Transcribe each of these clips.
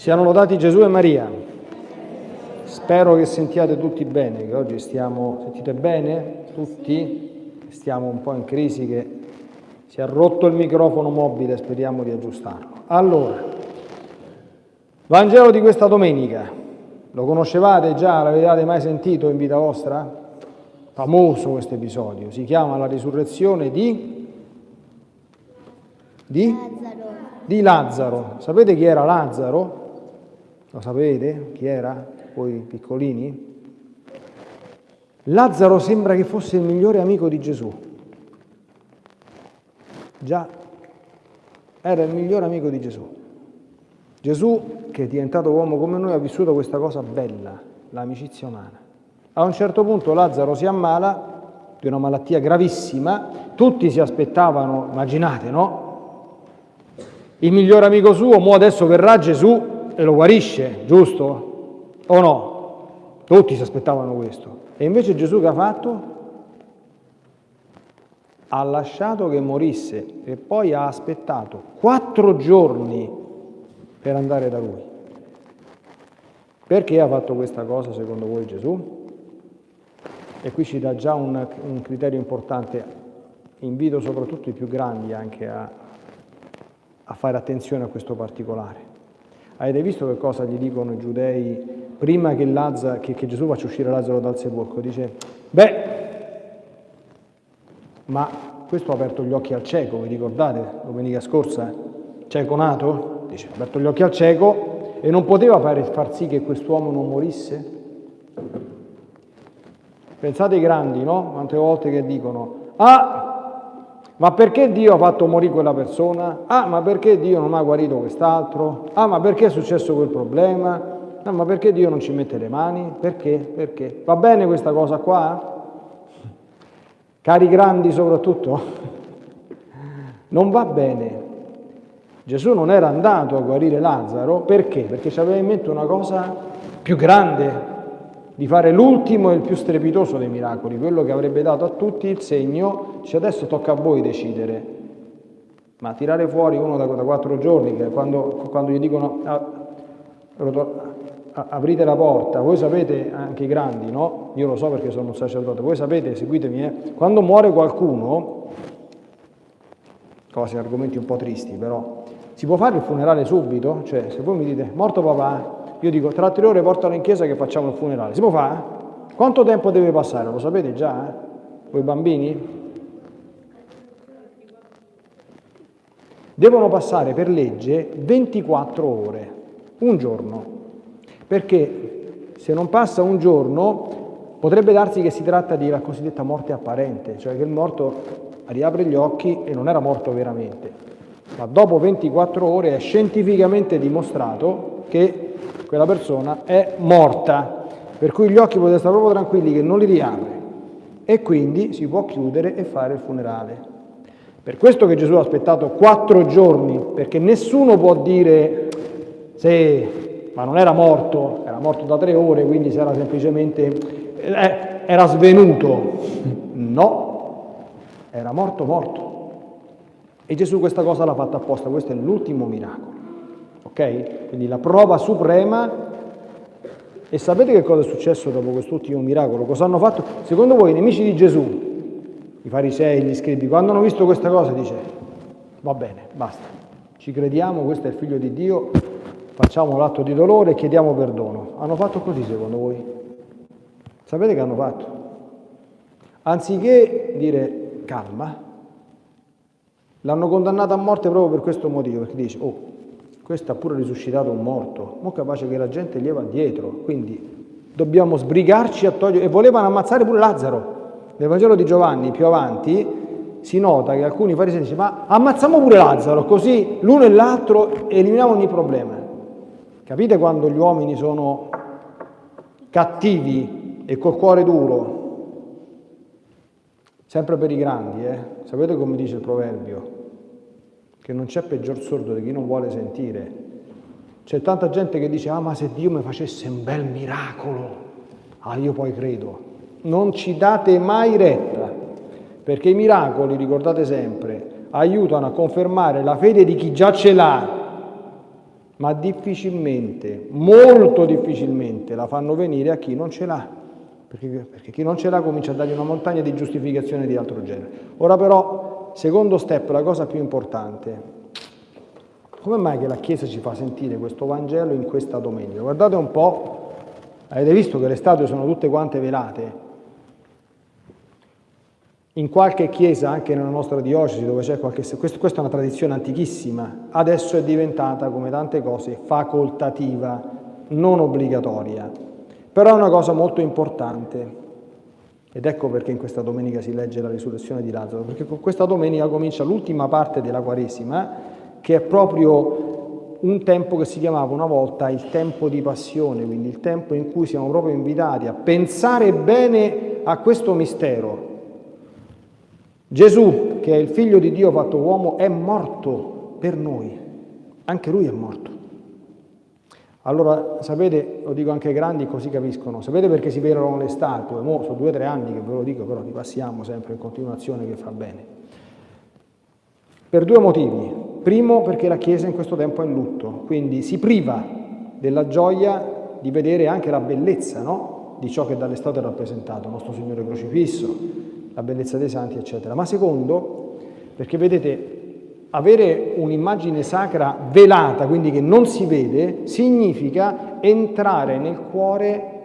Siano lodati Gesù e Maria. Spero che sentiate tutti bene, che oggi stiamo, sentite bene tutti? Stiamo un po' in crisi che si è rotto il microfono mobile, speriamo di aggiustarlo. Allora, Vangelo di questa domenica, lo conoscevate già, l'avevate mai sentito in vita vostra? Famoso questo episodio, si chiama la risurrezione di... Di? Lazzaro. Di Lazzaro. Sapete chi era Lazzaro? Lo sapete chi era? Voi piccolini? Lazzaro sembra che fosse il migliore amico di Gesù. Già, era il migliore amico di Gesù. Gesù, che è diventato uomo come noi, ha vissuto questa cosa bella, l'amicizia umana. A un certo punto Lazzaro si ammala di una malattia gravissima, tutti si aspettavano, immaginate, no? Il migliore amico suo, mo adesso verrà Gesù e lo guarisce, giusto? O no? Tutti si aspettavano questo. E invece Gesù che ha fatto? Ha lasciato che morisse e poi ha aspettato quattro giorni per andare da lui. Perché ha fatto questa cosa secondo voi Gesù? E qui ci dà già un, un criterio importante. Invito soprattutto i più grandi anche a, a fare attenzione a questo particolare. Avete visto che cosa gli dicono i giudei prima che, Lazza, che, che Gesù faccia uscire Lazzaro dal sepolcro? Dice, beh, ma questo ha aperto gli occhi al cieco, vi ricordate domenica scorsa? Cieco nato? Dice, ha aperto gli occhi al cieco e non poteva far sì che quest'uomo non morisse? Pensate ai grandi, no? Quante volte che dicono, ah, ma perché Dio ha fatto morire quella persona? Ah, ma perché Dio non ha guarito quest'altro? Ah, ma perché è successo quel problema? Ah, ma perché Dio non ci mette le mani? Perché? Perché? Va bene questa cosa qua? Cari grandi soprattutto? Non va bene. Gesù non era andato a guarire Lazzaro perché? Perché aveva in mente una cosa più grande, di fare l'ultimo e il più strepitoso dei miracoli, quello che avrebbe dato a tutti il segno, dice adesso tocca a voi decidere, ma tirare fuori uno da, da quattro giorni, che quando, quando gli dicono ah, aprite la porta, voi sapete, anche i grandi, no? Io lo so perché sono un sacerdote, voi sapete, seguitemi, eh? quando muore qualcuno, cose, argomenti un po' tristi però, si può fare il funerale subito? Cioè, se voi mi dite, morto papà, io dico, tra tre ore portalo in chiesa che facciamo il funerale. Si può fare? Quanto tempo deve passare? Lo sapete già? Eh? Voi bambini? Devono passare per legge 24 ore, un giorno, perché se non passa un giorno potrebbe darsi che si tratta di la cosiddetta morte apparente, cioè che il morto riapre gli occhi e non era morto veramente. Ma dopo 24 ore è scientificamente dimostrato che quella persona è morta, per cui gli occhi potete stare proprio tranquilli che non li riapre e quindi si può chiudere e fare il funerale. Per questo che Gesù ha aspettato quattro giorni, perché nessuno può dire se, ma non era morto, era morto da tre ore, quindi si era semplicemente, eh, era svenuto. No, era morto morto. E Gesù questa cosa l'ha fatta apposta, questo è l'ultimo miracolo. Ok? Quindi la prova suprema. E sapete che cosa è successo dopo quest'ultimo miracolo? Cosa hanno fatto? Secondo voi i nemici di Gesù, i farisei, gli scribi, quando hanno visto questa cosa dice, va bene, basta, ci crediamo, questo è il figlio di Dio, facciamo l'atto di dolore e chiediamo perdono. Hanno fatto così secondo voi? Sapete che hanno fatto? Anziché dire calma, l'hanno condannato a morte proprio per questo motivo, perché dice, oh, questo ha pure risuscitato un morto, mo capace che la gente gli va dietro, quindi dobbiamo sbrigarci a togliere, e volevano ammazzare pure Lazzaro. Nel Vangelo di Giovanni, più avanti, si nota che alcuni farisei dicono, ma ammazziamo pure Lazzaro, così l'uno e l'altro eliminiamo ogni problema. Capite quando gli uomini sono cattivi e col cuore duro? Sempre per i grandi, eh? Sapete come dice il proverbio? Che non c'è peggior sordo di chi non vuole sentire. C'è tanta gente che dice, ah ma se Dio mi facesse un bel miracolo, ah io poi credo. Non ci date mai retta, perché i miracoli, ricordate sempre, aiutano a confermare la fede di chi già ce l'ha. ma difficilmente, molto difficilmente la fanno venire a chi non ce l'ha, perché, perché chi non ce l'ha comincia a dargli una montagna di giustificazioni di altro genere. Ora però, secondo step, la cosa più importante, come mai che la Chiesa ci fa sentire questo Vangelo in questa domenica? Guardate un po', avete visto che le statue sono tutte quante velate, in qualche chiesa, anche nella nostra diocesi, dove c'è qualche... Questo, questa è una tradizione antichissima, adesso è diventata, come tante cose, facoltativa, non obbligatoria. Però è una cosa molto importante. Ed ecco perché in questa domenica si legge la risurrezione di Lazzaro, perché con questa domenica comincia l'ultima parte della Quaresima, che è proprio un tempo che si chiamava una volta il tempo di passione, quindi il tempo in cui siamo proprio invitati a pensare bene a questo mistero, Gesù, che è il figlio di Dio fatto uomo, è morto per noi. Anche lui è morto. Allora, sapete, lo dico anche ai grandi così capiscono, sapete perché si velano le statue? Mo, sono due o tre anni che ve lo dico, però li passiamo sempre in continuazione che fa bene. Per due motivi. Primo, perché la Chiesa in questo tempo è in lutto, quindi si priva della gioia di vedere anche la bellezza no? di ciò che dalle statue è rappresentato, nostro Signore crocifisso, la bellezza dei santi, eccetera. Ma secondo, perché vedete, avere un'immagine sacra velata, quindi che non si vede, significa entrare nel cuore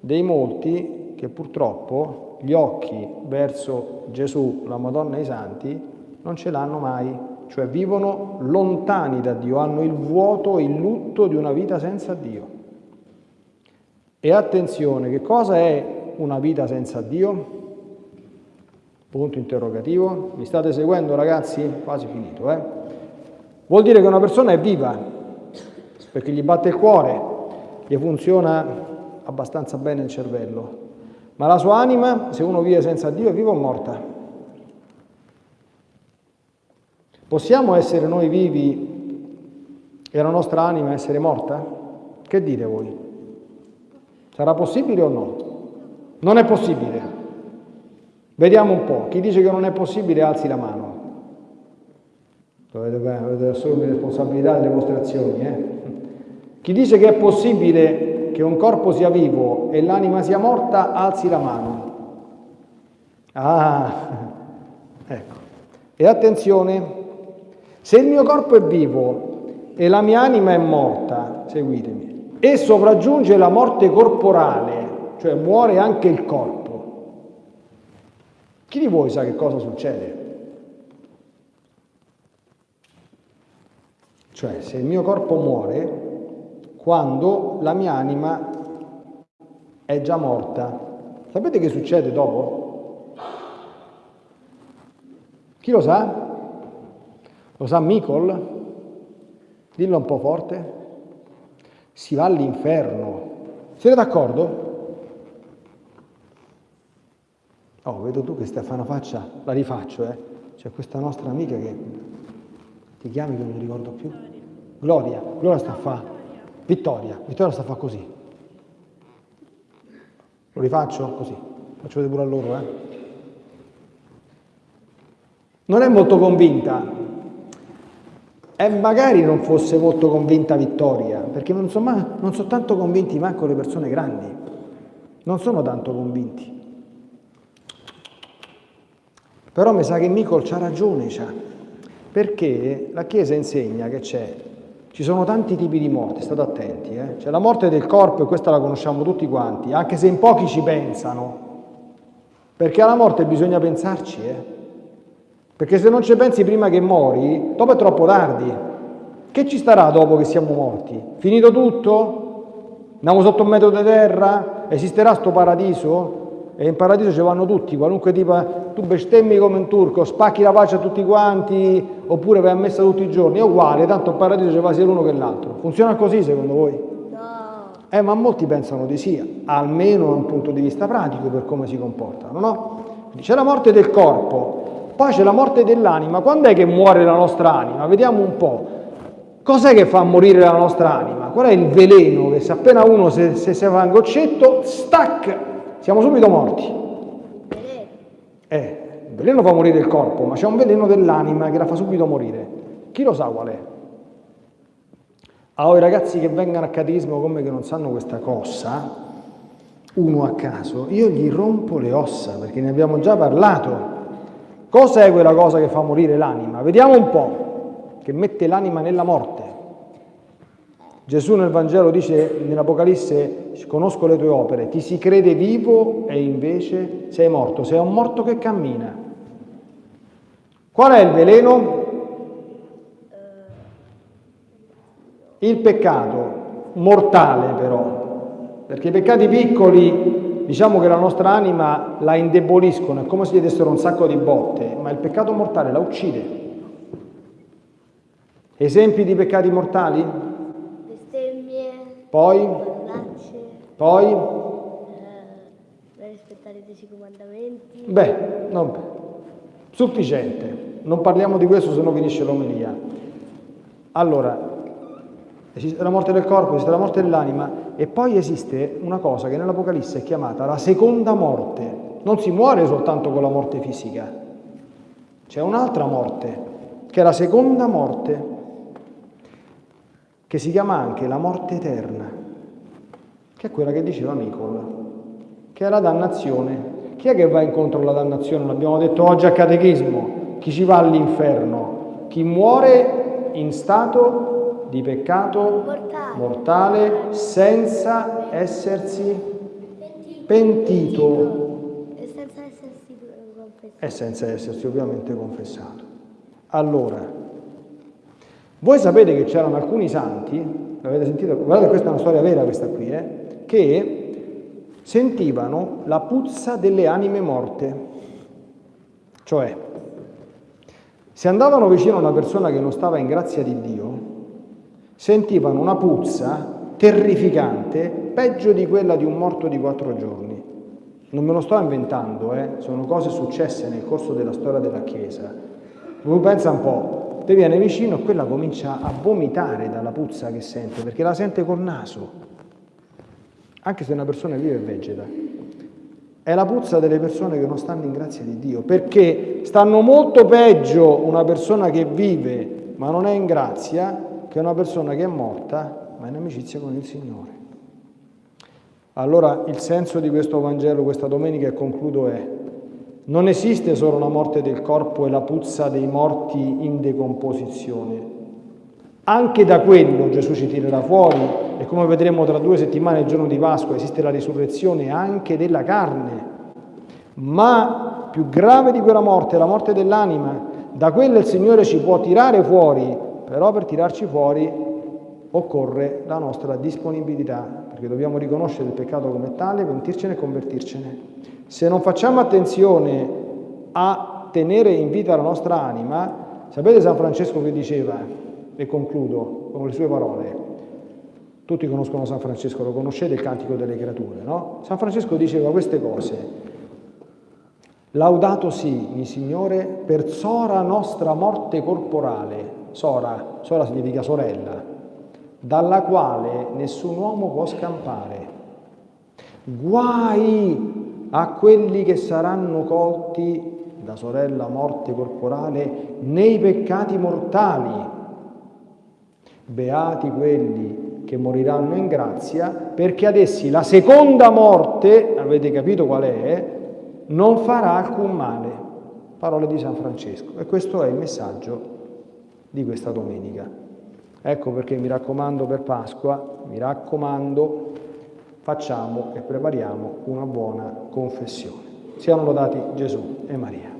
dei molti che purtroppo gli occhi verso Gesù, la Madonna e i santi non ce l'hanno mai, cioè vivono lontani da Dio, hanno il vuoto, il lutto di una vita senza Dio. E attenzione, che cosa è una vita senza Dio? Punto interrogativo. Mi state seguendo ragazzi? Quasi finito, eh? Vuol dire che una persona è viva, perché gli batte il cuore, gli funziona abbastanza bene il cervello, ma la sua anima, se uno vive senza Dio, è viva o morta? Possiamo essere noi vivi e la nostra anima essere morta? Che dite voi? Sarà possibile o no? Non è possibile. Vediamo un po', chi dice che non è possibile alzi la mano. Dovete, dovete assumere responsabilità delle vostre azioni. Eh? Chi dice che è possibile che un corpo sia vivo e l'anima sia morta, alzi la mano. Ah, ecco. E attenzione, se il mio corpo è vivo e la mia anima è morta, seguitemi, e sopraggiunge la morte corporale, cioè muore anche il corpo, chi di voi sa che cosa succede? Cioè, se il mio corpo muore, quando la mia anima è già morta, sapete che succede dopo? Chi lo sa? Lo sa Micol? Dillo un po' forte. Si va all'inferno. Siete d'accordo? Oh, vedo tu che Stefano faccia, la rifaccio, eh. C'è questa nostra amica che ti chiami che non mi ricordo più. Gloria, Gloria sta a fa. Vittoria, Vittoria sta a fa così. Lo rifaccio così. Faccio vedere pure a loro, eh. Non è molto convinta. E magari non fosse molto convinta Vittoria, perché non sono, non sono tanto convinti manco le persone grandi. Non sono tanto convinti. Però mi sa che Micol c'ha ragione, c'ha. perché la Chiesa insegna che c'è, ci sono tanti tipi di morte, state attenti, eh? c'è la morte del corpo e questa la conosciamo tutti quanti, anche se in pochi ci pensano, perché alla morte bisogna pensarci, eh? perché se non ci pensi prima che mori, dopo è troppo tardi. Che ci starà dopo che siamo morti? Finito tutto? Andiamo sotto un metro di terra? Esisterà sto paradiso? e in paradiso ci vanno tutti, qualunque tipo, tu bestemmi come un turco, spacchi la pace a tutti quanti, oppure vai a messa tutti i giorni, è uguale, tanto in paradiso ci va sia l'uno che l'altro. Funziona così secondo voi? No. Eh, ma molti pensano di sì, almeno da un punto di vista pratico per come si comportano, no? C'è la morte del corpo, poi c'è la morte dell'anima. Quando è che muore la nostra anima? Vediamo un po'. Cos'è che fa morire la nostra anima? Qual è il veleno che se appena uno se, se, se fa un goccetto, stac, siamo subito morti. Eh, il veleno fa morire il corpo, ma c'è un veleno dell'anima che la fa subito morire. Chi lo sa qual è? Allora i ragazzi che vengono a catechismo come che non sanno questa cosa, uno a caso, io gli rompo le ossa perché ne abbiamo già parlato. Cos'è quella cosa che fa morire l'anima? Vediamo un po', che mette l'anima nella morte. Gesù nel Vangelo dice nell'Apocalisse, conosco le tue opere, ti si crede vivo e invece sei morto, sei un morto che cammina. Qual è il veleno? Il peccato, mortale però, perché i peccati piccoli, diciamo che la nostra anima la indeboliscono, è come se gli dessero un sacco di botte, ma il peccato mortale la uccide. Esempi di peccati mortali? Poi? Poi? eh, rispettare i dieci comandamenti, Beh, non- sufficiente. Non parliamo di questo, se no finisce l'omelia. Allora, esiste la morte del corpo, esiste la morte dell'anima e poi esiste una cosa che nell'Apocalisse è chiamata la seconda morte. Non si muore soltanto con la morte fisica, c'è un'altra morte, che è la seconda morte, che si chiama anche la morte eterna, che è quella che diceva Nicola, che è la dannazione. Chi è che va incontro alla dannazione? L'abbiamo detto oggi a catechismo. Chi ci va all'inferno? Chi muore in stato di peccato Mortale. mortale senza essersi pentito e senza essersi confessato. e senza essersi ovviamente confessato. Allora, voi sapete che c'erano alcuni santi, l'avete sentito? Guardate, questa è una storia vera questa qui, eh, che sentivano la puzza delle anime morte. Cioè, se andavano vicino a una persona che non stava in grazia di Dio, sentivano una puzza terrificante, peggio di quella di un morto di quattro giorni. Non me lo sto inventando, eh? sono cose successe nel corso della storia della Chiesa. Voi pensa un po', te viene vicino e quella comincia a vomitare dalla puzza che sente, perché la sente col naso, anche se una persona vive e vegeta. È la puzza delle persone che non stanno in grazia di Dio, perché stanno molto peggio una persona che vive ma non è in grazia che una persona che è morta ma è in amicizia con il Signore. Allora il senso di questo Vangelo questa domenica e concludo è non esiste solo la morte del corpo e la puzza dei morti in decomposizione. Anche da quello Gesù ci tirerà fuori e come vedremo tra due settimane, il giorno di Pasqua, esiste la risurrezione anche della carne. Ma più grave di quella morte la morte dell'anima. Da quella il Signore ci può tirare fuori, però per tirarci fuori occorre la nostra disponibilità, perché dobbiamo riconoscere il peccato come tale, pentircene e convertircene. Se non facciamo attenzione a tenere in vita la nostra anima, sapete San Francesco che diceva, e concludo con le sue parole, tutti conoscono San Francesco, lo conoscete il Cantico delle Creature, no? San Francesco diceva queste cose, Laudato sì, il Signore, per sora nostra morte corporale, sora, sora significa sorella, dalla quale nessun uomo può scampare. Guai a quelli che saranno colti da sorella morte corporale nei peccati mortali. Beati quelli che moriranno in grazia, perché ad essi la seconda morte, avete capito qual è, non farà alcun male. Parole di San Francesco. E questo è il messaggio di questa domenica. Ecco perché mi raccomando per Pasqua, mi raccomando, facciamo e prepariamo una buona confessione. Siano lodati Gesù e Maria.